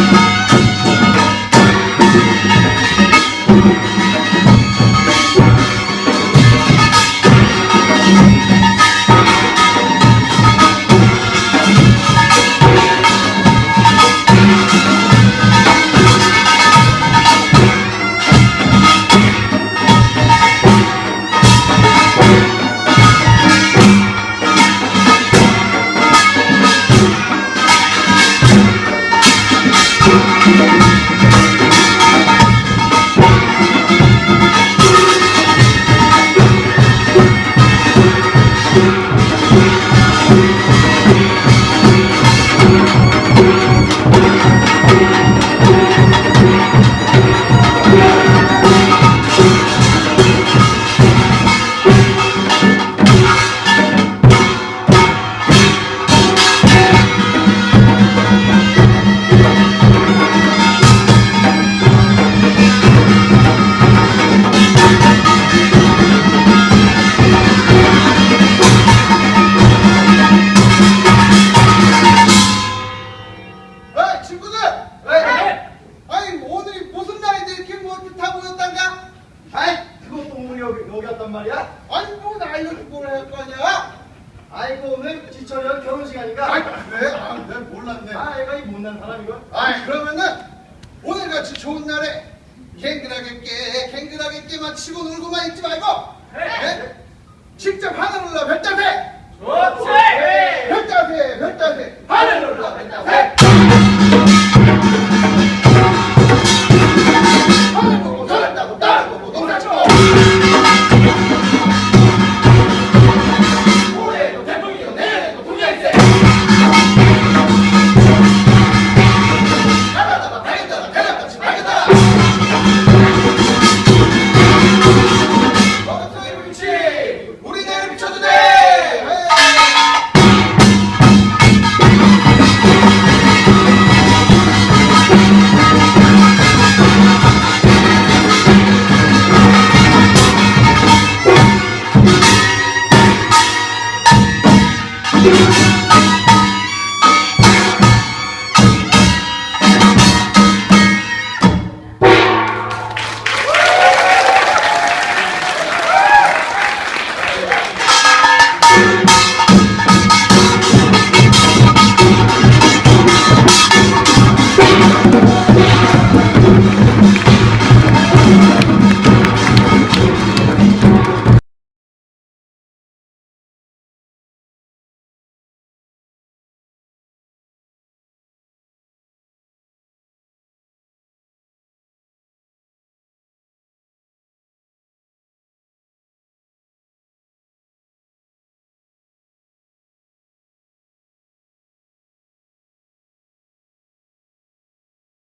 에이 친구들! 네. 아니 오늘이 무슨 날인데 이렇게 뭐 이렇게 다 모였단가? 아이 그것도 오늘 여기 여기 왔단 말이야? 아니 뭐나 이렇게 뭘 할 거냐? 아이고 오늘 지철이 결혼식 아니까 아이 그래? 아 내가 몰랐네 아 얘가 이 못난 사람이걸 아이 그러면은 오늘같이 좋은 날에 갱그라게 깨 갱그라게 깨만 치고 놀고만 있지 말고 네? 직접 하늘을 올라 별자세 좋지 별자세 별자세 하늘을 올라 별자세!